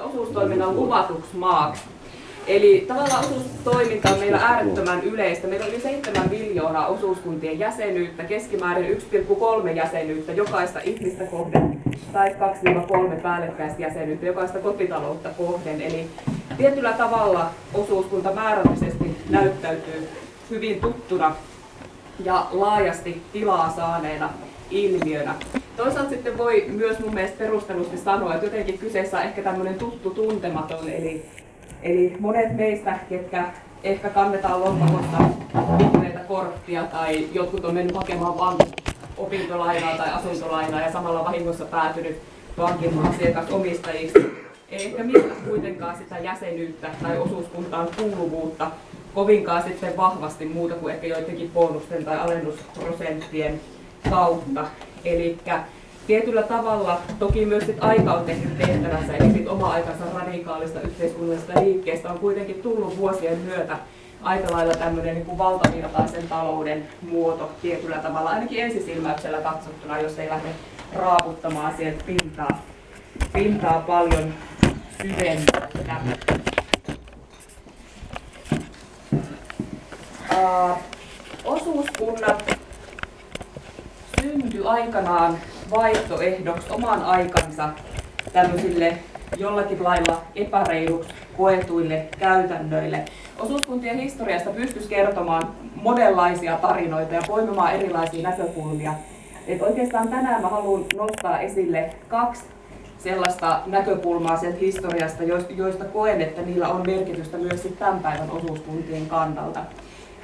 osuustoiminnan luvatuksi maaksi. Eli tavallaan osuustoiminta on meillä äärettömän yleistä. Meillä on yli 7 miljoonaa osuuskuntien jäsenyyttä, keskimäärin 1,3 jäsenyyttä jokaista ihmistä kohden tai 2-3 päällekkäistä jäsenyyttä jokaista kotitaloutta kohden. Eli tietyllä tavalla osuuskunta määrällisesti näyttäytyy hyvin tuttuna ja laajasti tilaa saaneena ilmiönä. Toisaalta sitten voi myös mun mielestä perustellusti sanoa, että jotenkin kyseessä on ehkä tämmöinen tuttu tuntematon, eli, eli monet meistä, ketkä ehkä kannetaan lompakosta vihreitä korttia tai jotkut on mennyt hakemaan vain opintolainaa tai asuntolainaa ja samalla vahingossa päätynyt pankin asiakasomistajiksi. Ei ehkä mistä kuitenkaan sitä jäsenyyttä tai osuuskuntaan kuuluvuutta kovinkaan sitten vahvasti muuta kuin ehkä joidenkin bonusten tai alennusprosenttien kautta. Eli tietyllä tavalla toki myös sit aika on tehnyt tehtävänsä, eli sit oma aikansa radikaalista yhteiskunnallisesta liikkeestä on kuitenkin tullut vuosien myötä aika lailla tämmöinen niin valtavirtaisen talouden muoto tietyllä tavalla, ainakin ensisilmäyksellä katsottuna, jos ei lähde raaputtamaan sieltä pintaa, pintaa paljon syvempää. Uh, osuuskunnat syntyi aikanaan vaihtoehdoksi oman aikansa tämmöisille jollakin lailla epäreiluksi koetuille käytännöille. Osuuskuntien historiasta pystyisi kertomaan monenlaisia tarinoita ja poimimaan erilaisia näkökulmia. Et oikeastaan tänään mä haluan nostaa esille kaksi sellaista näkökulmaa sen historiasta, joista koen, että niillä on merkitystä myös tämän päivän osuuskuntien kannalta.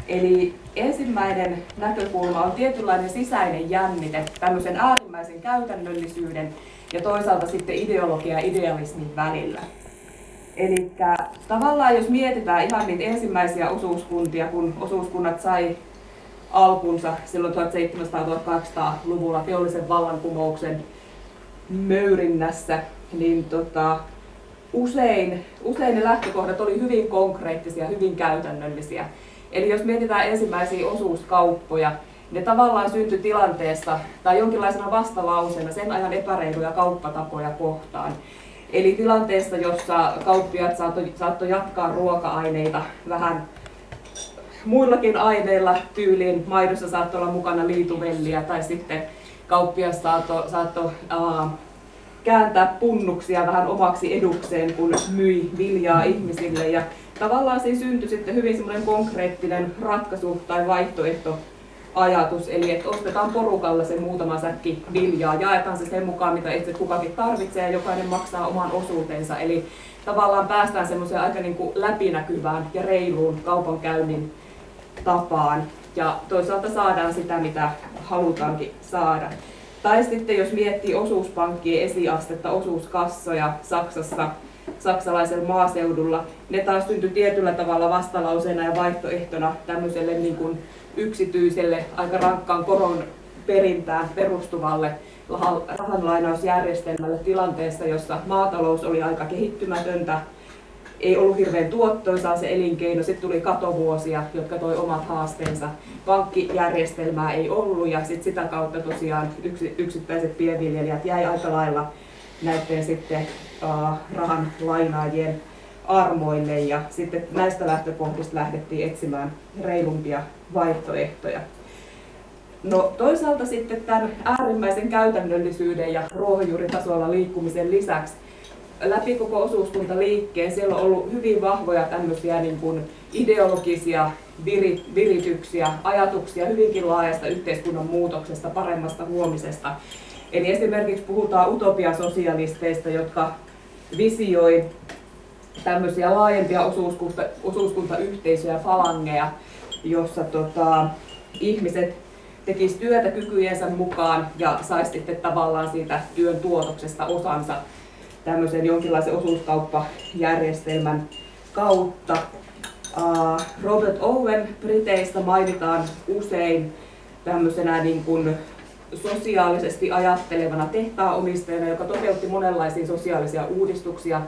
Eli ensimmäinen näkökulma on tietynlainen sisäinen jännite tämmöisen äärimmäisen käytännöllisyyden ja toisaalta sitten ideologia ja idealismin välillä. Eli tavallaan jos mietitään ihan niitä ensimmäisiä osuuskuntia, kun osuuskunnat sai alkunsa silloin 1700-1800-luvulla teollisen vallankumouksen möyrinnässä, niin tota, usein, usein ne lähtökohdat oli hyvin konkreettisia, hyvin käytännöllisiä. Eli jos mietitään ensimmäisiä osuuskauppoja, ne tavallaan syntyi tilanteessa tai jonkinlaisena vastalauseena sen ajan epäreiluja kauppatapoja kohtaan. Eli tilanteessa, jossa kauppiaat saattoi saatto jatkaa ruoka-aineita vähän muillakin aineilla tyyliin. Maidossa saattoi olla mukana liituvelliä tai sitten kauppias saattoi saatto, uh, kääntää punnuksia vähän omaksi edukseen, kun myi viljaa ihmisille. Ja tavallaan siinä syntyi sitten hyvin semmoinen konkreettinen ratkaisu tai vaihtoehto ajatus, eli että ostetaan porukalla se muutama säkki viljaa, jaetaan se sen mukaan, mitä itse kukakin tarvitsee ja jokainen maksaa oman osuutensa. Eli tavallaan päästään semmoiseen aika niin kuin läpinäkyvään ja reiluun kaupankäynnin tapaan ja toisaalta saadaan sitä, mitä halutaankin saada. Tai sitten jos miettii osuuspankkien esiastetta, osuuskassoja Saksassa, saksalaisella maaseudulla, ne taas syntyi tietyllä tavalla vastalauseena ja vaihtoehtona tämmöiselle niin kuin yksityiselle, aika rankkaan koron perintään perustuvalle rahanlainausjärjestelmälle tilanteessa, jossa maatalous oli aika kehittymätöntä, ei ollut hirveän tuottoisaa se elinkeino, sitten tuli katovuosia, jotka toi omat haasteensa. Pankkijärjestelmää ei ollut ja sit sitä kautta tosiaan yksittäiset pienviljelijät jäi aika lailla näiden sitten rahan lainaajien armoille ja sitten näistä lähtökohdista lähdettiin etsimään reilumpia vaihtoehtoja. No toisaalta sitten tämän äärimmäisen käytännöllisyyden ja ruohonjuuritasolla liikkumisen lisäksi läpi koko osuuskuntaliikkeen siellä on ollut hyvin vahvoja tämmöisiä niin kuin ideologisia virityksiä, ajatuksia hyvinkin laajasta yhteiskunnan muutoksesta, paremmasta huomisesta. Eli esimerkiksi puhutaan utopiasosialisteista, jotka visioi tämmöisiä laajempia osuuskunta, osuuskuntayhteisöjä, falangeja, jossa tota, ihmiset tekisivät työtä kykyjensä mukaan ja saisi sitten tavallaan siitä työn tuotoksesta osansa tämmöisen jonkinlaisen osuuskauppajärjestelmän kautta. Robert Owen Briteistä mainitaan usein tämmöisenä niin kuin sosiaalisesti ajattelevana tehtaaomistajana, joka toteutti monenlaisia sosiaalisia uudistuksia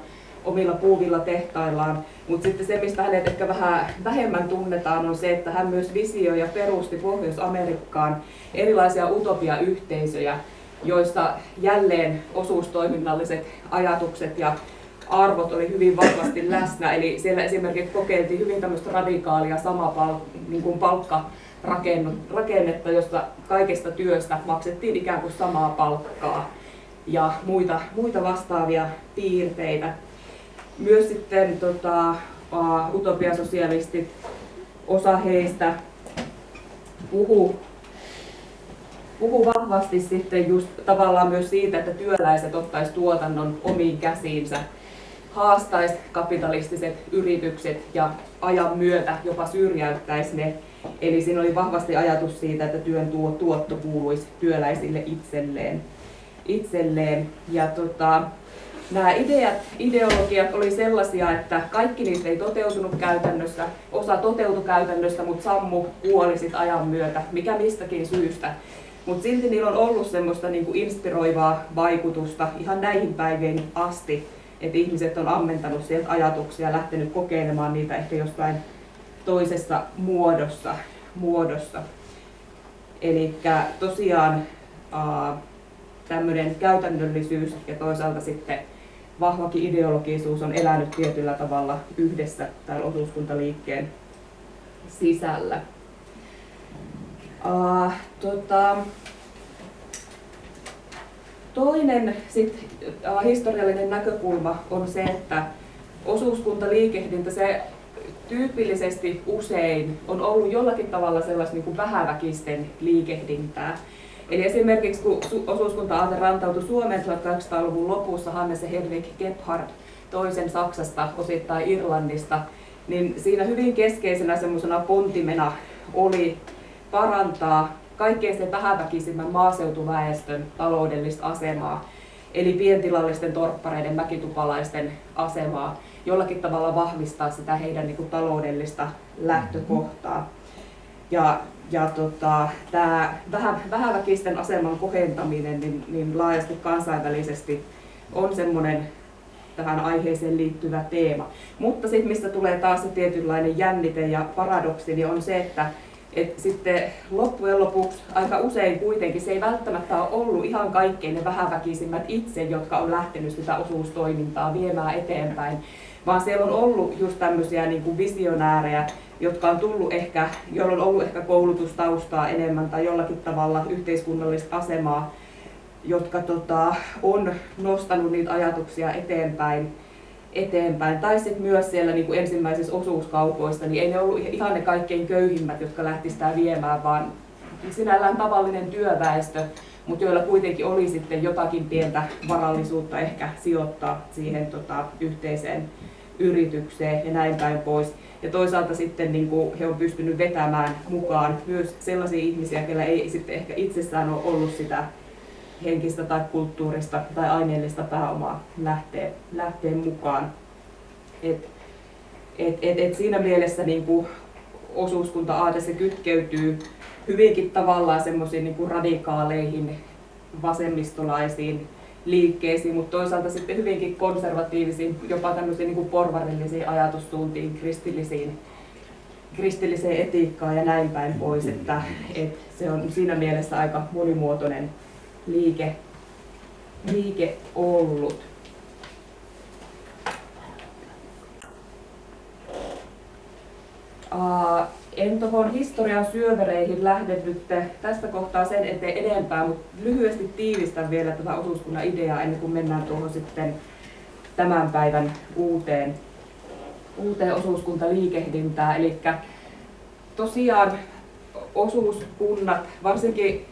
omilla puuvilla tehtaillaan. Mutta sitten se, mistä hänet ehkä vähän vähemmän tunnetaan, on se, että hän myös visioi ja perusti Pohjois-Amerikkaan erilaisia utopiayhteisöjä, joissa jälleen osuustoiminnalliset ajatukset ja arvot oli hyvin vahvasti läsnä. Eli siellä esimerkiksi kokeiltiin hyvin tämmöistä radikaalia sama pal- niin kuin palkkarakennetta, jossa kaikesta työstä maksettiin ikään kuin samaa palkkaa ja muita, muita vastaavia piirteitä. Myös sitten tota, utopiasosialistit, osa heistä puhuu puhu vahvasti sitten just tavallaan myös siitä, että työläiset ottaisi tuotannon omiin käsiinsä, haastaisi kapitalistiset yritykset ja ajan myötä jopa syrjäyttäisi ne. Eli siinä oli vahvasti ajatus siitä, että työn tuotto kuuluisi työläisille itselleen. itselleen. Ja tota, nämä ideat, ideologiat oli sellaisia, että kaikki niistä ei toteutunut käytännössä, osa toteutui käytännössä, mutta sammu kuoli sit ajan myötä, mikä mistäkin syystä. Mutta silti niillä on ollut semmoista niinku inspiroivaa vaikutusta ihan näihin päiviin asti, että ihmiset on ammentanut sieltä ajatuksia ja lähtenyt kokeilemaan niitä ehkä jostain toisessa muodossa. muodossa. Eli tosiaan tämmöinen käytännöllisyys ja toisaalta sitten vahvakin ideologisuus on elänyt tietyllä tavalla yhdessä täällä osuuskuntaliikkeen sisällä. Uh, tota, toinen sit, uh, historiallinen näkökulma on se, että osuuskuntaliikehdintä se tyypillisesti usein on ollut jollakin tavalla sellaista niin kuin vähäväkisten liikehdintää. Eli esimerkiksi kun osuuskunta-aate rantautui Suomeen 1800-luvun lopussa Hannes ja Hedwig Gebhard toisen Saksasta, osittain Irlannista, niin siinä hyvin keskeisenä semmoisena pontimena oli parantaa kaikkein sen vähäväkisimmän maaseutuväestön taloudellista asemaa, eli pientilallisten torppareiden, mäkitupalaisten asemaa, jollakin tavalla vahvistaa sitä heidän niin kuin, taloudellista lähtökohtaa. Ja, ja tota, tämä vähä, vähäväkisten aseman kohentaminen niin, niin laajasti kansainvälisesti on semmoinen tähän aiheeseen liittyvä teema. Mutta sitten mistä tulee taas se tietynlainen jännite ja paradoksi, niin on se, että et sitten loppujen lopuksi aika usein kuitenkin se ei välttämättä ole ollut ihan kaikkein ne vähäväkisimmät itse, jotka on lähtenyt sitä osuustoimintaa viemään eteenpäin, vaan siellä on ollut just tämmöisiä niin kuin visionäärejä, jotka on tullut ehkä, joilla on ollut ehkä koulutustaustaa enemmän tai jollakin tavalla yhteiskunnallista asemaa, jotka tota, on nostanut niitä ajatuksia eteenpäin eteenpäin. Tai sitten myös siellä niin kuin ensimmäisissä osuuskaupoissa, niin ei ne ollut ihan ne kaikkein köyhimmät, jotka lähti sitä viemään, vaan sinällään tavallinen työväestö, mutta joilla kuitenkin oli sitten jotakin pientä varallisuutta ehkä sijoittaa siihen tota, yhteiseen yritykseen ja näin päin pois. Ja toisaalta sitten niin kuin he on pystynyt vetämään mukaan myös sellaisia ihmisiä, joilla ei sitten ehkä itsessään ole ollut sitä henkistä tai kulttuurista tai aineellista pääomaa lähtee, lähtee mukaan. Et, et, et, et siinä mielessä niin osuuskunta-aate se kytkeytyy hyvinkin tavallaan semmoisiin niin radikaaleihin vasemmistolaisiin liikkeisiin, mutta toisaalta sitten hyvinkin konservatiivisiin, jopa tämmöisiin niin porvarillisiin ajatussuuntiin, kristillisiin, kristilliseen etiikkaan ja näin päin pois, että, että se on siinä mielessä aika monimuotoinen liike, liike ollut. Uh, en tuohon historian syövereihin lähde nyt tästä kohtaa sen eteen enempää, mutta lyhyesti tiivistän vielä tätä osuuskunnan ideaa ennen kuin mennään tuohon sitten tämän päivän uuteen, uuteen osuuskuntaliikehdintään. Eli tosiaan osuuskunnat, varsinkin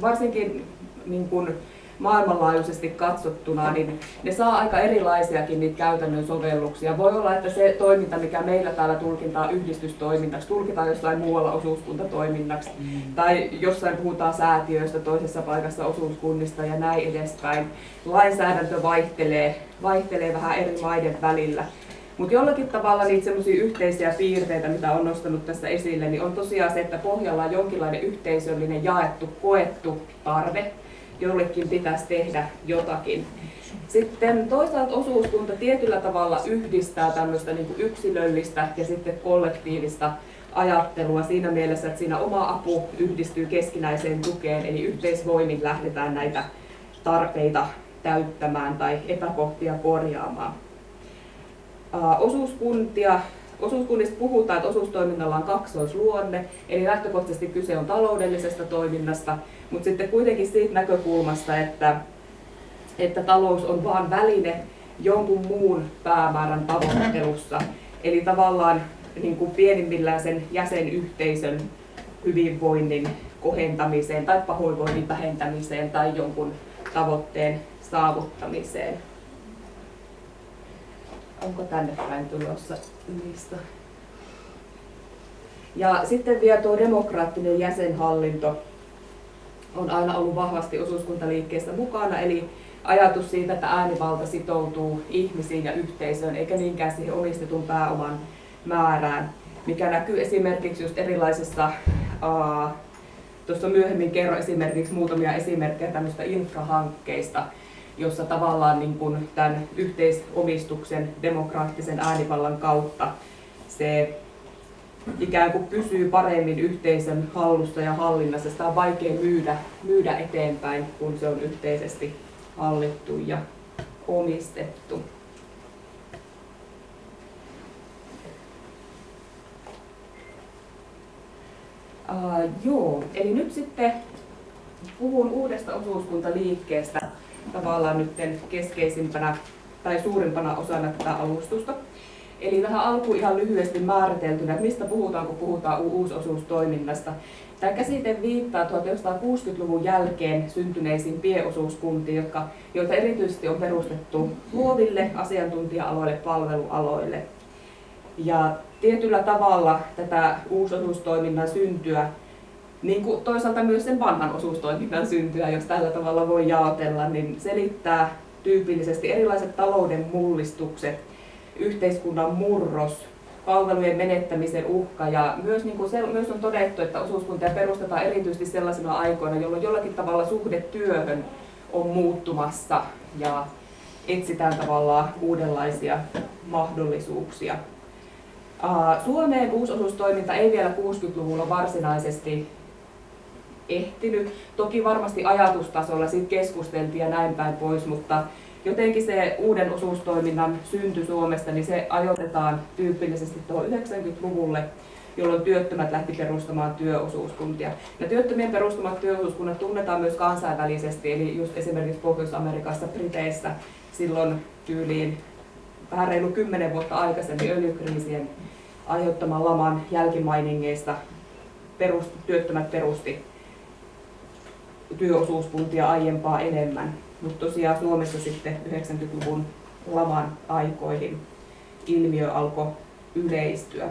varsinkin niin kuin maailmanlaajuisesti katsottuna, niin ne saa aika erilaisiakin niitä käytännön sovelluksia. Voi olla, että se toiminta, mikä meillä täällä tulkitaan yhdistystoimintaksi, tulkitaan jossain muualla osuuskuntatoiminnaksi, mm. tai jossain puhutaan säätiöistä, toisessa paikassa osuuskunnista ja näin edespäin. Lainsäädäntö vaihtelee, vaihtelee vähän eri maiden välillä. Mutta jollakin tavalla niitä semmoisia yhteisiä piirteitä, mitä on nostanut tässä esille, niin on tosiaan se, että pohjalla on jonkinlainen yhteisöllinen jaettu, koettu tarve, jollekin pitäisi tehdä jotakin. Sitten toisaalta osuuskunta tietyllä tavalla yhdistää tämmöistä niin yksilöllistä ja sitten kollektiivista ajattelua siinä mielessä, että siinä oma apu yhdistyy keskinäiseen tukeen, eli yhteisvoimin lähdetään näitä tarpeita täyttämään tai epäkohtia korjaamaan. Osuuskuntia Osuuskunnista puhutaan, että osuustoiminnalla on kaksoisluonne, eli lähtökohtaisesti kyse on taloudellisesta toiminnasta, mutta sitten kuitenkin siitä näkökulmasta, että, että talous on vain väline jonkun muun päämäärän tavoittelussa. Eli tavallaan niin kuin pienimmillään sen jäsenyhteisön hyvinvoinnin kohentamiseen tai pahoinvoinnin vähentämiseen tai jonkun tavoitteen saavuttamiseen. Onko tänne päin tulossa lista? Ja sitten vielä tuo demokraattinen jäsenhallinto on aina ollut vahvasti osuuskuntaliikkeessä mukana, eli ajatus siitä, että äänivalta sitoutuu ihmisiin ja yhteisöön, eikä niinkään siihen omistetun pääoman määrään, mikä näkyy esimerkiksi just erilaisissa, tuossa myöhemmin kerro esimerkiksi muutamia esimerkkejä tämmöistä infrahankkeista, jossa tavallaan niin kuin tämän yhteisomistuksen demokraattisen äänivallan kautta se ikään kuin pysyy paremmin yhteisön hallussa ja hallinnassa. Sitä on vaikea myydä, myydä eteenpäin, kun se on yhteisesti hallittu ja omistettu. Uh, joo, eli nyt sitten puhun uudesta osuuskuntaliikkeestä tavallaan nyt keskeisimpänä tai suurimpana osana tätä alustusta. Eli tähän alkuun ihan lyhyesti määriteltynä, että mistä puhutaan, kun puhutaan uusosuustoiminnasta. Tämä käsite viittaa 1960-luvun jälkeen syntyneisiin pieosuuskuntiin, jotka, joita erityisesti on perustettu luoville asiantuntija-aloille, palvelualoille. Ja tietyllä tavalla tätä uusosuustoiminnan syntyä niin kuin toisaalta myös sen vanhan osuustoiminnan syntyä, jos tällä tavalla voi jaotella, niin selittää tyypillisesti erilaiset talouden mullistukset, yhteiskunnan murros, palvelujen menettämisen uhka ja myös, niin kuin se, myös on todettu, että osuuskuntia perustetaan erityisesti sellaisina aikoina, jolloin jollakin tavalla suhde työhön on muuttumassa ja etsitään tavallaan uudenlaisia mahdollisuuksia. Suomeen uusosuustoiminta ei vielä 60-luvulla varsinaisesti ehtinyt. Toki varmasti ajatustasolla siitä keskusteltiin ja näin päin pois, mutta jotenkin se uuden osuustoiminnan synty Suomesta, niin se ajoitetaan tyypillisesti tuohon 90-luvulle, jolloin työttömät lähti perustamaan työosuuskuntia. Ja työttömien perustamat työosuuskunnat tunnetaan myös kansainvälisesti, eli just esimerkiksi Pohjois-Amerikassa, Briteissä, silloin tyyliin vähän reilu kymmenen vuotta aikaisemmin öljykriisien aiheuttaman laman jälkimainingeista perust, työttömät perusti työosuuskuntia aiempaa enemmän. Mutta tosiaan Suomessa sitten 90-luvun laman aikoihin ilmiö alkoi yleistyä.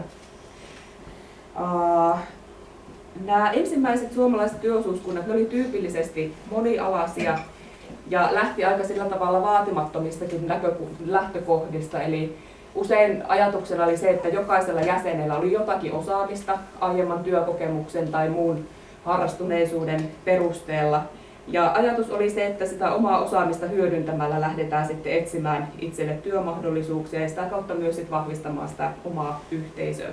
Nämä ensimmäiset suomalaiset työosuuskunnat ne oli tyypillisesti monialaisia ja lähti aika sillä tavalla vaatimattomistakin lähtökohdista. Eli usein ajatuksena oli se, että jokaisella jäsenellä oli jotakin osaamista aiemman työkokemuksen tai muun harrastuneisuuden perusteella. Ja ajatus oli se, että sitä omaa osaamista hyödyntämällä lähdetään sitten etsimään itselle työmahdollisuuksia ja sitä kautta myös sitten vahvistamaan sitä omaa yhteisöä.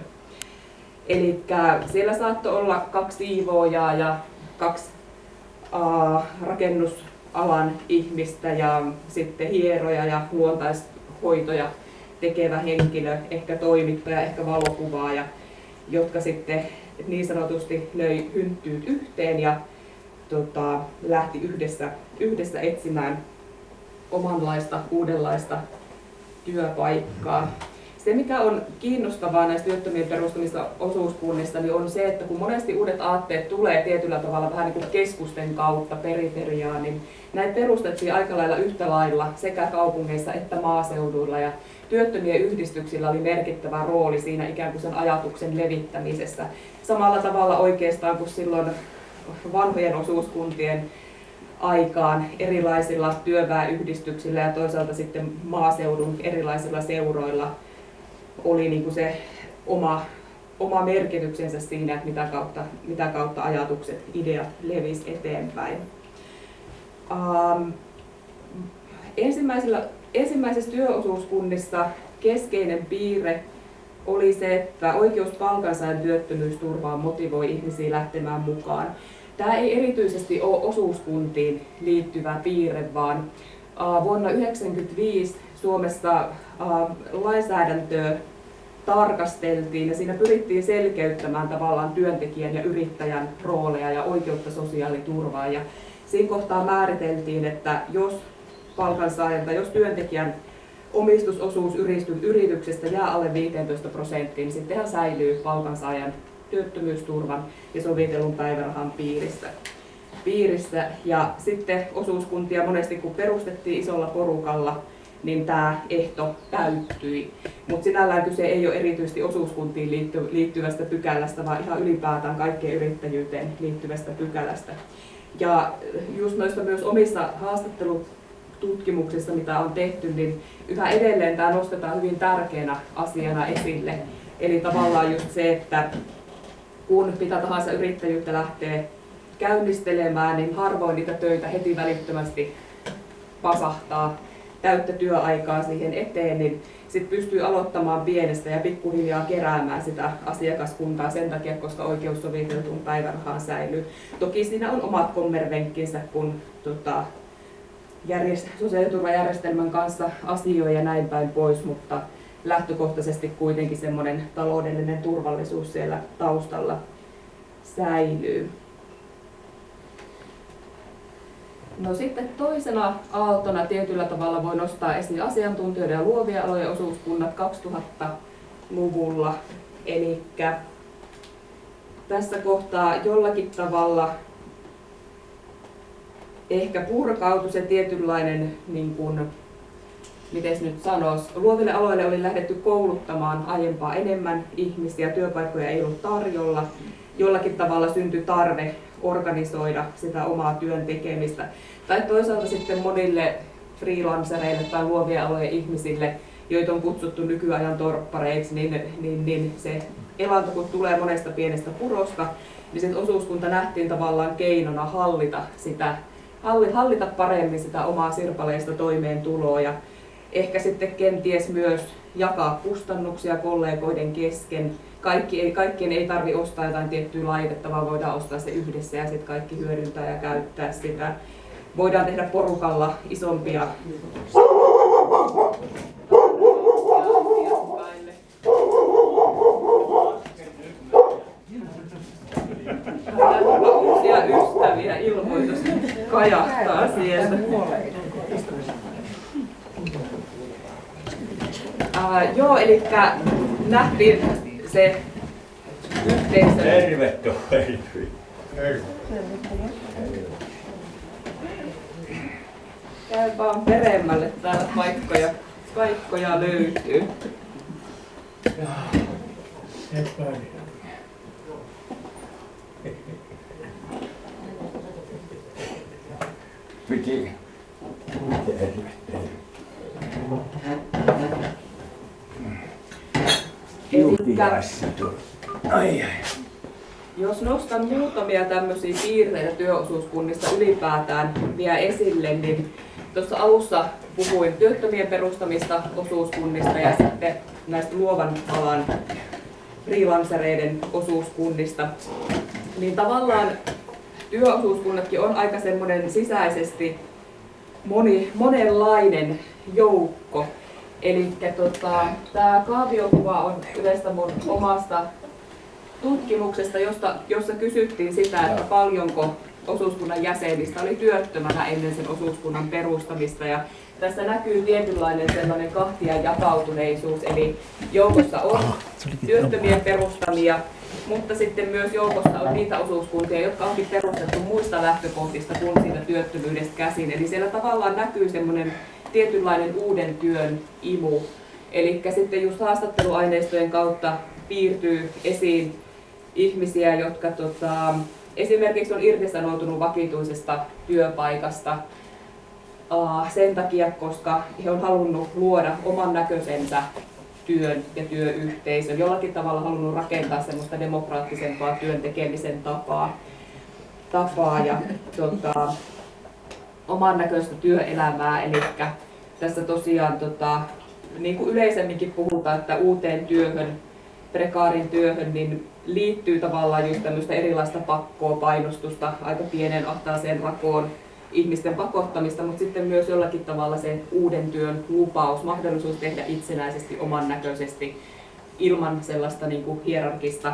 Eli siellä saattoi olla kaksi siivoojaa ja kaksi uh, rakennusalan ihmistä ja sitten hieroja ja luontaishoitoja tekevä henkilö, ehkä toimittaja, ehkä valokuvaaja, jotka sitten niin sanotusti löi hynttyyt yhteen ja tota, lähti yhdessä, yhdessä etsimään omanlaista, uudenlaista työpaikkaa. Se, mikä on kiinnostavaa näistä työttömien perustamista osuuskunnista, niin on se, että kun monesti uudet aatteet tulee tietyllä tavalla vähän niin kuin keskusten kautta periferiaan, niin näitä perustettiin aika lailla yhtä lailla sekä kaupungeissa että maaseuduilla. Ja työttömien yhdistyksillä oli merkittävä rooli siinä ikään kuin sen ajatuksen levittämisessä. Samalla tavalla oikeastaan kuin silloin vanhojen osuuskuntien aikaan erilaisilla työväenyhdistyksillä ja toisaalta sitten maaseudun erilaisilla seuroilla oli niin kuin se oma, oma merkityksensä siinä, että mitä kautta, mitä kautta ajatukset, ideat levisi eteenpäin. Um, ensimmäisellä, ensimmäisessä työosuuskunnissa keskeinen piirre oli se, että oikeus palkansaajan työttömyysturvaan motivoi ihmisiä lähtemään mukaan. Tämä ei erityisesti ole osuuskuntiin liittyvä piirre, vaan Vuonna 1995 Suomessa lainsäädäntöä tarkasteltiin ja siinä pyrittiin selkeyttämään tavallaan työntekijän ja yrittäjän rooleja ja oikeutta sosiaaliturvaan. Ja siinä kohtaa määriteltiin, että jos palkansaajan tai jos työntekijän omistusosuus yrityksestä jää alle 15 prosenttiin, niin sittenhän säilyy palkansaajan työttömyysturvan ja sovitellun päivärahan piirissä. piirissä. Ja sitten osuuskuntia monesti kun perustettiin isolla porukalla, niin tämä ehto täyttyi. Mutta sinällään kyse ei ole erityisesti osuuskuntiin liittyvästä pykälästä, vaan ihan ylipäätään kaikkeen yrittäjyyteen liittyvästä pykälästä. Ja just noista myös omissa haastattelututkimuksissa, mitä on tehty, niin yhä edelleen tämä nostetaan hyvin tärkeänä asiana esille. Eli tavallaan just se, että kun mitä tahansa yrittäjyyttä lähtee käynnistelemään, niin harvoin niitä töitä heti välittömästi pasahtaa täyttä työaikaa siihen eteen, niin sitten pystyy aloittamaan pienestä ja pikkuhiljaa keräämään sitä asiakaskuntaa sen takia, koska oikeus soviteltuun päivärahaan säilyy. Toki siinä on omat kommervenkkinsä, kun tota, järjest- sosiaaliturvajärjestelmän kanssa asioi ja näin päin pois, mutta lähtökohtaisesti kuitenkin semmoinen taloudellinen turvallisuus siellä taustalla säilyy. No sitten toisena aaltona tietyllä tavalla voi nostaa esiin asiantuntijoiden ja luovia alojen osuuskunnat 2000-luvulla. Eli tässä kohtaa jollakin tavalla ehkä purkautui se tietynlainen, niin kuin, miten nyt sanoisi, luoville aloille oli lähdetty kouluttamaan aiempaa enemmän ihmisiä, työpaikkoja ei ollut tarjolla. Jollakin tavalla syntyi tarve organisoida sitä omaa työn tekemistä. Tai toisaalta sitten monille freelancereille tai luovien alojen ihmisille, joita on kutsuttu nykyajan torppareiksi, niin, niin, niin se elanto kun tulee monesta pienestä purosta, niin sitten osuuskunta nähtiin tavallaan keinona hallita, sitä, hallita paremmin sitä omaa sirpaleista toimeentuloa ja ehkä sitten kenties myös jakaa kustannuksia kollegoiden kesken kaikki ei, kaikkien ei tarvi ostaa jotain tiettyä laitetta, vaan voidaan ostaa se yhdessä ja sitten kaikki hyödyntää ja käyttää sitä. Voidaan tehdä porukalla isompia uusia ystäviä ilmoitus kajahtaa sieltä. Uh, joo, eli nähtiin se yhteisö... Tervetuloa. Käy vaan peremmälle, täällä paikkoja, paikkoja löytyy. Piti. Elikkä, Ai, ai. jos nostan muutamia tämmöisiä piirteitä työosuuskunnista ylipäätään vielä esille, niin tuossa alussa puhuin työttömien perustamista osuuskunnista ja sitten näistä luovan alan freelancereiden osuuskunnista. Niin tavallaan työosuuskunnatkin on aika semmoinen sisäisesti moni, monenlainen joukko. Eli tota, tämä kaaviokuva on yleistä mun omasta tutkimuksesta, josta, jossa kysyttiin sitä, että paljonko osuuskunnan jäsenistä oli työttömänä ennen sen osuuskunnan perustamista. Ja tässä näkyy tietynlainen sellainen kahtia jakautuneisuus, eli joukossa on työttömien perustamia, mutta sitten myös joukossa on niitä osuuskuntia, jotka onkin perustettu muista lähtökohdista kuin siitä työttömyydestä käsin. Eli siellä tavallaan näkyy semmoinen tietynlainen uuden työn imu. Eli sitten just haastatteluaineistojen kautta piirtyy esiin ihmisiä, jotka tota, esimerkiksi on irtisanoutunut vakituisesta työpaikasta uh, sen takia, koska he on halunnut luoda oman näköisensä työn ja työyhteisön, jollakin tavalla halunnut rakentaa semmoista demokraattisempaa työn tekemisen tapaa, tapaa ja tota, oman näköistä työelämää. Eli tässä tosiaan, tota, niin kuin yleisemminkin puhutaan, että uuteen työhön, prekaarin työhön, niin liittyy tavallaan just tämmöistä erilaista pakkoa, painostusta aika pienen ahtaaseen rakoon ihmisten pakottamista, mutta sitten myös jollakin tavalla se uuden työn lupaus, mahdollisuus tehdä itsenäisesti, oman näköisesti, ilman sellaista niin kuin hierarkista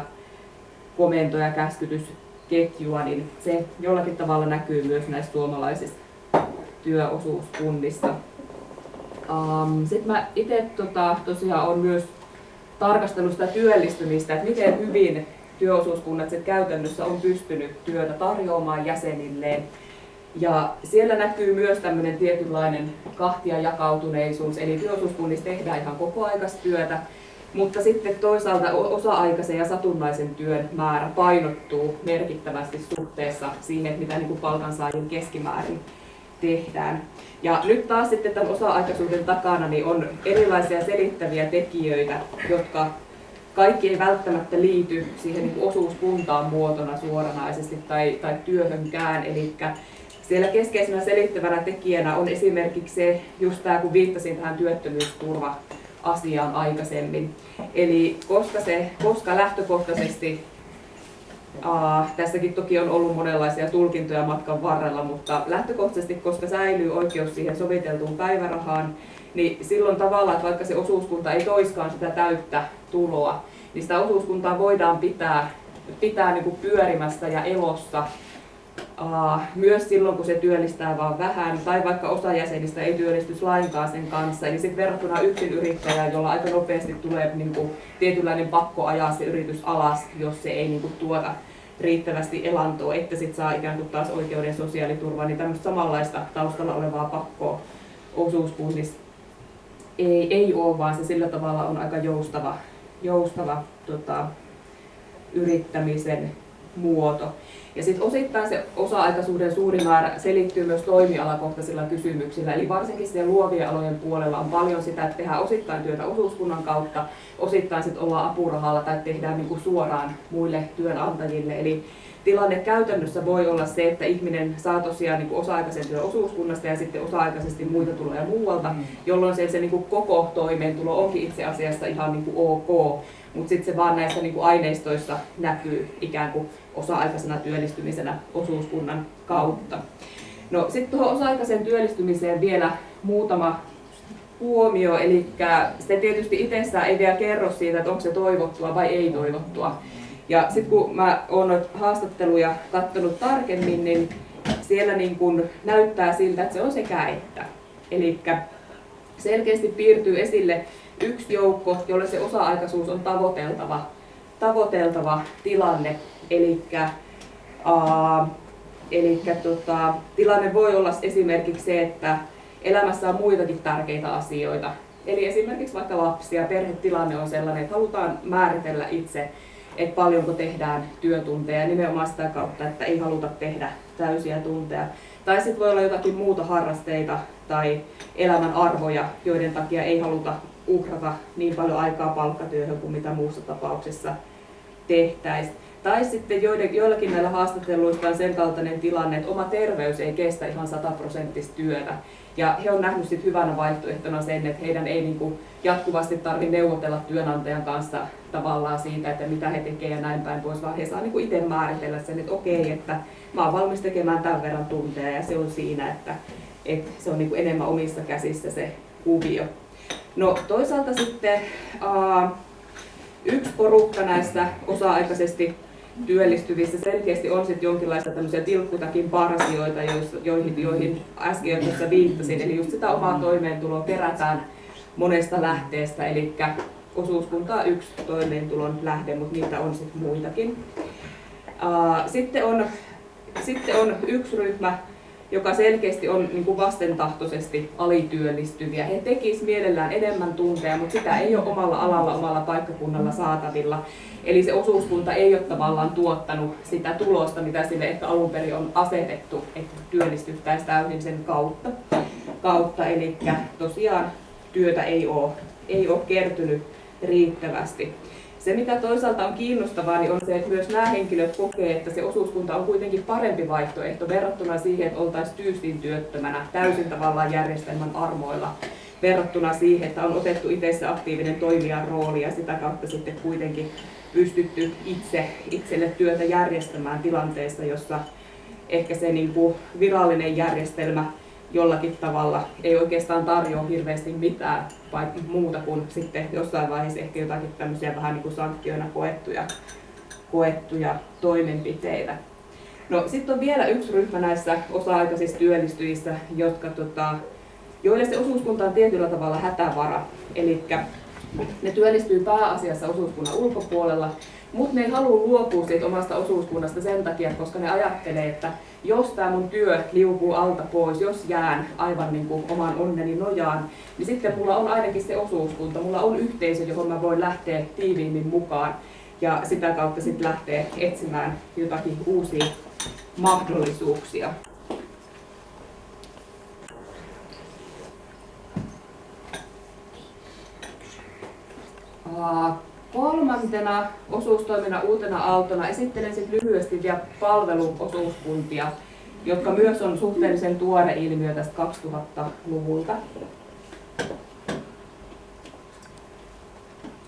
komento- ja käskytysketjua, niin se jollakin tavalla näkyy myös näissä suomalaisissa työosuuskunnissa. Um, Sitten mä itse tota, tosiaan on myös tarkastellut sitä työllistymistä, että miten hyvin työosuuskunnat sit käytännössä on pystynyt työtä tarjoamaan jäsenilleen. Ja siellä näkyy myös tämmöinen tietynlainen kahtia jakautuneisuus, eli työosuuskunnissa tehdään ihan kokoaikaistyötä, mutta sitten toisaalta osa-aikaisen ja satunnaisen työn määrä painottuu merkittävästi suhteessa siihen, mitä niin kuin palkansaajien keskimäärin tehdään. Ja nyt taas sitten tämän osa-aikaisuuden takana niin on erilaisia selittäviä tekijöitä, jotka kaikki ei välttämättä liity siihen niin osuuskuntaan muotona suoranaisesti tai, tai työhönkään. Eli siellä keskeisenä selittävänä tekijänä on esimerkiksi se, just tämä kun viittasin tähän työttömyysturva-asiaan aikaisemmin. Eli koska, se, koska lähtökohtaisesti Aa, tässäkin toki on ollut monenlaisia tulkintoja matkan varrella, mutta lähtökohtaisesti, koska säilyy oikeus siihen soviteltuun päivärahaan, niin silloin tavallaan, että vaikka se osuuskunta ei toiskaan sitä täyttä tuloa, niin sitä osuuskuntaa voidaan pitää, pitää niin kuin pyörimässä ja elossa myös silloin, kun se työllistää vain vähän, tai vaikka osa jäsenistä ei työllistys lainkaan sen kanssa. Eli sitten verrattuna yksin yrittäjään, jolla aika nopeasti tulee niin kuin, tietynlainen pakko ajaa se yritys alas, jos se ei niin kuin, tuota riittävästi elantoa, että sitten saa ikään kuin taas oikeuden sosiaaliturvaa, niin tämmöistä samanlaista taustalla olevaa pakkoa osuuskunnissa ei, ei ole, vaan se sillä tavalla on aika joustava, joustava tota, yrittämisen muoto. Ja sitten osittain se osa-aikaisuuden suuri määrä selittyy myös toimialakohtaisilla kysymyksillä. Eli varsinkin siellä luovien alojen puolella on paljon sitä, että tehdään osittain työtä osuuskunnan kautta, osittain sitten ollaan apurahalla tai tehdään niinku suoraan muille työnantajille. Eli tilanne käytännössä voi olla se, että ihminen saa tosiaan niin osa-aikaisen työn osuuskunnasta ja sitten osa-aikaisesti muita tulee muualta, mm. jolloin se, se niin kuin koko toimeentulo onkin itse asiassa ihan niin kuin ok, mutta sitten se vaan näissä niin kuin aineistoissa näkyy ikään kuin osa-aikaisena työllistymisenä osuuskunnan kautta. No sitten tuohon osa-aikaisen työllistymiseen vielä muutama huomio, eli se tietysti itsessään ei vielä kerro siitä, että onko se toivottua vai ei toivottua. Ja sitten kun mä oon haastatteluja katsonut tarkemmin, niin siellä niin kun näyttää siltä, että se on sekä että. Eli selkeästi piirtyy esille yksi joukko, jolle se osa-aikaisuus on tavoiteltava, tavoiteltava tilanne. Eli Eli tota, tilanne voi olla esimerkiksi se, että elämässä on muitakin tärkeitä asioita. Eli esimerkiksi vaikka lapsia, perhetilanne on sellainen, että halutaan määritellä itse, että paljonko tehdään työtunteja nimenomaan sitä kautta, että ei haluta tehdä täysiä tunteja. Tai sitten voi olla jotakin muuta harrasteita tai elämän arvoja, joiden takia ei haluta uhrata niin paljon aikaa palkkatyöhön kuin mitä muussa tapauksessa tehtäisiin. Tai sitten joillakin näillä haastatteluista on sen kaltainen tilanne, että oma terveys ei kestä ihan sataprosenttista työtä. Ja he on nähnyt sit hyvänä vaihtoehtona sen, että heidän ei niin kuin jatkuvasti tarvitse neuvotella työnantajan kanssa tavallaan siitä, että mitä he tekevät ja näin päin pois, vaan he saa niin itse määritellä sen, että okei, että mä oon valmis tekemään tämän verran tunteja ja se on siinä, että, että se on niin kuin enemmän omissa käsissä se kuvio. No toisaalta sitten uh, yksi porukka näistä osa-aikaisesti työllistyvissä selkeästi on sitten jonkinlaista tämmöisiä tilkkutakin parsioita, joihin, joihin äsken tässä viittasin. Eli just sitä omaa toimeentuloa perätään monesta lähteestä, eli osuuskunta on yksi toimeentulon lähde, mutta niitä on sitten muitakin. Sitten on, sitten on yksi ryhmä, joka selkeästi on niin kuin vastentahtoisesti alityöllistyviä. He tekisivät mielellään enemmän tunteja, mutta sitä ei ole omalla alalla, omalla paikkakunnalla saatavilla. Eli se osuuskunta ei ole tavallaan tuottanut sitä tulosta, mitä sille ehkä alun perin on asetettu, että työllistyttäisiin täysin sen kautta. kautta. Eli tosiaan työtä ei ole, ei ole kertynyt riittävästi. Se, mikä toisaalta on kiinnostavaa, niin on se, että myös nämä henkilöt kokee, että se osuuskunta on kuitenkin parempi vaihtoehto verrattuna siihen, että oltaisiin tyystin työttömänä, täysin tavallaan järjestelmän armoilla, verrattuna siihen, että on otettu itse aktiivinen toimijan rooli ja sitä kautta sitten kuitenkin pystytty itse itselle työtä järjestämään tilanteessa, jossa ehkä se niin kuin virallinen järjestelmä jollakin tavalla ei oikeastaan tarjoa hirveästi mitään vai muuta kuin sitten jossain vaiheessa ehkä jotakin tämmöisiä vähän niin kuin sanktioina koettuja, koettuja toimenpiteitä. No sitten on vielä yksi ryhmä näissä osa-aikaisissa työllistyjissä, jotka, tota, joille se osuuskunta on tietyllä tavalla hätävara. Eli ne työllistyy pääasiassa osuuskunnan ulkopuolella, mutta ne ei halua luopua siitä omasta osuuskunnasta sen takia, koska ne ajattelee, että jos tämä mun työ liukuu alta pois, jos jään aivan niin kuin oman onneni nojaan, niin sitten mulla on ainakin se osuuskunta, mulla on yhteisö, johon mä voin lähteä tiiviimmin mukaan ja sitä kautta sitten lähteä etsimään jotakin uusia mahdollisuuksia. Kolmantena osuustoiminnan uutena aaltona esittelen sitten lyhyesti vielä palveluosuuskuntia, jotka myös on suhteellisen tuore ilmiö tästä 2000-luvulta.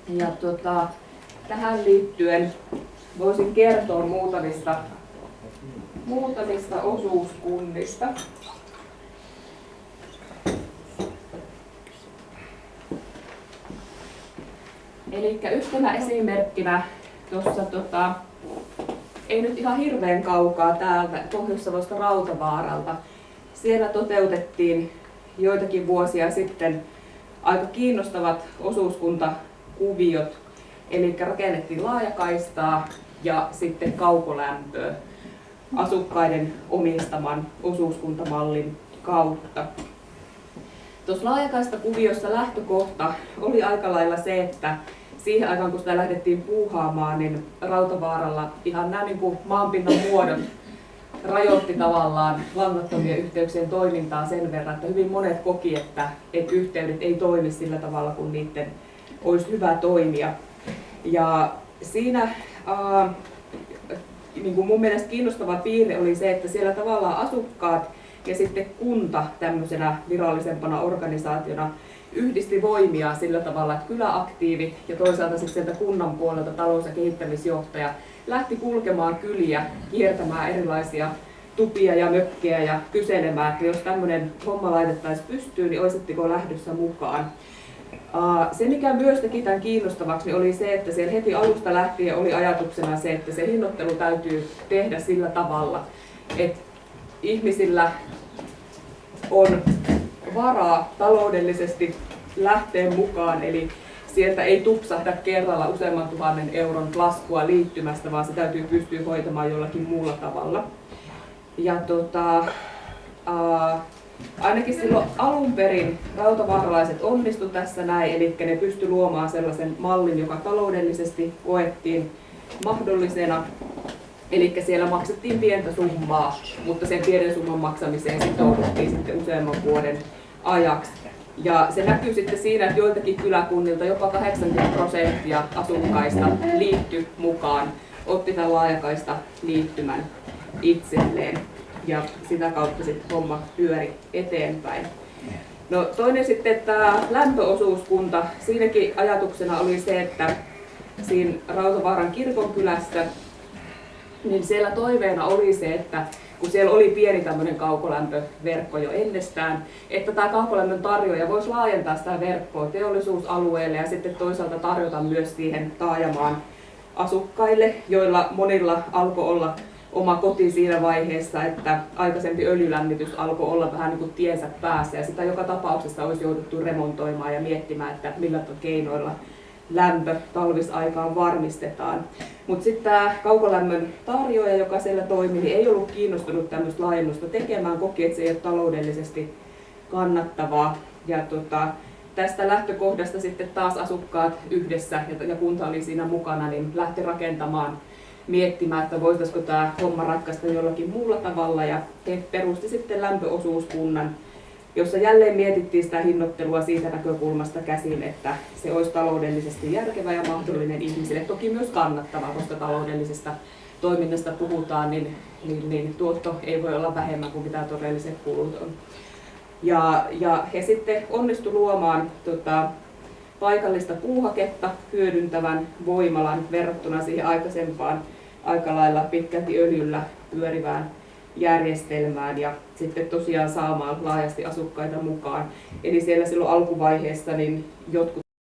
Ja tota, tähän liittyen voisin kertoa muutamista, muutamista osuuskunnista. Eli yhtenä esimerkkinä tuossa tota, ei nyt ihan hirveän kaukaa täältä Pohjois-Savosta Rautavaaralta. Siellä toteutettiin joitakin vuosia sitten aika kiinnostavat osuuskuntakuviot, eli rakennettiin laajakaistaa ja sitten kaukolämpöä asukkaiden omistaman osuuskuntamallin kautta. Tuossa laajakaista kuviossa lähtökohta oli aika lailla se, että siihen aikaan kun sitä lähdettiin puuhaamaan, niin Rautavaaralla ihan nämä niin kuin maanpinnan muodot rajoitti tavallaan langattomien yhteyksien toimintaa sen verran, että hyvin monet koki, että, että yhteydet ei toimi sillä tavalla, kun niiden olisi hyvä toimia. Ja siinä äh, niin kuin mun mielestä kiinnostava piirre oli se, että siellä tavallaan asukkaat ja sitten kunta tämmöisenä virallisempana organisaationa yhdisti voimia sillä tavalla, että kyläaktiivi ja toisaalta sitten sieltä kunnan puolelta talous- ja kehittämisjohtaja lähti kulkemaan kyliä, kiertämään erilaisia tupia ja mökkejä ja kyselemään, että jos tämmöinen homma laitettaisiin pystyyn, niin olisitteko lähdössä mukaan. Se, mikä myös teki tämän kiinnostavaksi, niin oli se, että siellä heti alusta lähtien oli ajatuksena se, että se hinnoittelu täytyy tehdä sillä tavalla, että ihmisillä on varaa taloudellisesti lähteä mukaan, eli sieltä ei tupsahda kerralla useamman tuhannen euron laskua liittymästä, vaan se täytyy pystyä hoitamaan jollakin muulla tavalla. Ja tota, ää, ainakin silloin alun perin rautavaaralaiset onnistu tässä näin, eli ne pysty luomaan sellaisen mallin, joka taloudellisesti koettiin mahdollisena Eli siellä maksettiin pientä summaa, mutta sen pienen summan maksamiseen sitouduttiin sitten useamman vuoden ajaksi. Ja se näkyy sitten siinä, että joiltakin kyläkunnilta jopa 80 prosenttia asukkaista liittyi mukaan, otti tämän laajakaista liittymän itselleen ja sitä kautta sitten homma pyöri eteenpäin. No toinen sitten tämä lämpöosuuskunta. Siinäkin ajatuksena oli se, että siinä Rautavaaran kirkonkylässä niin siellä toiveena oli se, että kun siellä oli pieni tämmöinen kaukolämpöverkko jo ennestään, että tämä kaukolämmön tarjoaja voisi laajentaa sitä verkkoa teollisuusalueelle ja sitten toisaalta tarjota myös siihen taajamaan asukkaille, joilla monilla alkoi olla oma koti siinä vaiheessa, että aikaisempi öljylämmitys alkoi olla vähän niin kuin tiensä päässä ja sitä joka tapauksessa olisi jouduttu remontoimaan ja miettimään, että millä keinoilla lämpö talvisaikaan varmistetaan. Mutta sitten tämä kaukolämmön tarjoaja, joka siellä toimi, niin ei ollut kiinnostunut tämmöistä laajennusta tekemään, koki, että se ei ole taloudellisesti kannattavaa. Ja tota, tästä lähtökohdasta sitten taas asukkaat yhdessä, ja kunta oli siinä mukana, niin lähti rakentamaan, miettimään, että voitaisiko tämä homma ratkaista jollakin muulla tavalla. Ja he perusti sitten lämpöosuuskunnan, jossa jälleen mietittiin sitä hinnoittelua siitä näkökulmasta käsin, että se olisi taloudellisesti järkevä ja mahdollinen ihmisille. Toki myös kannattava, koska taloudellisesta toiminnasta puhutaan, niin, niin, niin tuotto ei voi olla vähemmän kuin mitä todelliset kulut on. Ja, ja he sitten onnistu luomaan tota, paikallista puuhaketta hyödyntävän voimalan verrattuna siihen aikaisempaan aika lailla pitkälti öljyllä pyörivään järjestelmään ja sitten tosiaan saamaan laajasti asukkaita mukaan. Eli siellä silloin alkuvaiheessa niin jotkut